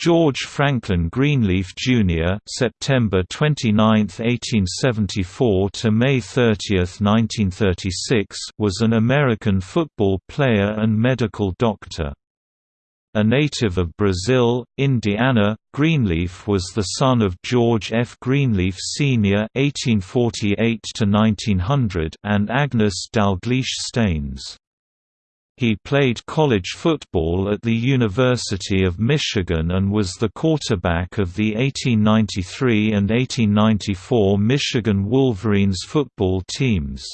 George Franklin Greenleaf Jr. (September 29, 1874 to May 30, 1936) was an American football player and medical doctor. A native of Brazil, Indiana, Greenleaf was the son of George F. Greenleaf Sr. (1848–1900) and Agnes Dalgleish Staines. He played college football at the University of Michigan and was the quarterback of the 1893 and 1894 Michigan Wolverines football teams.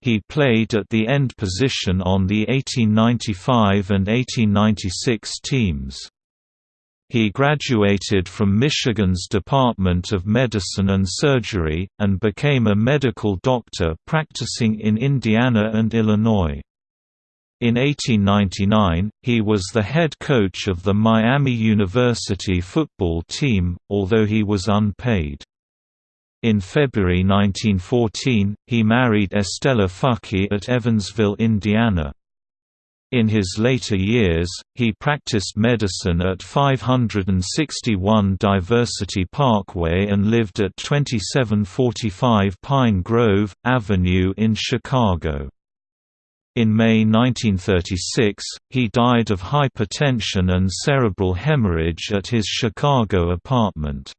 He played at the end position on the 1895 and 1896 teams. He graduated from Michigan's Department of Medicine and Surgery, and became a medical doctor practicing in Indiana and Illinois. In 1899, he was the head coach of the Miami University football team, although he was unpaid. In February 1914, he married Estella Fuckey at Evansville, Indiana. In his later years, he practiced medicine at 561 Diversey Parkway and lived at 2745 Pine Grove, Avenue in Chicago. In May 1936, he died of hypertension and cerebral hemorrhage at his Chicago apartment.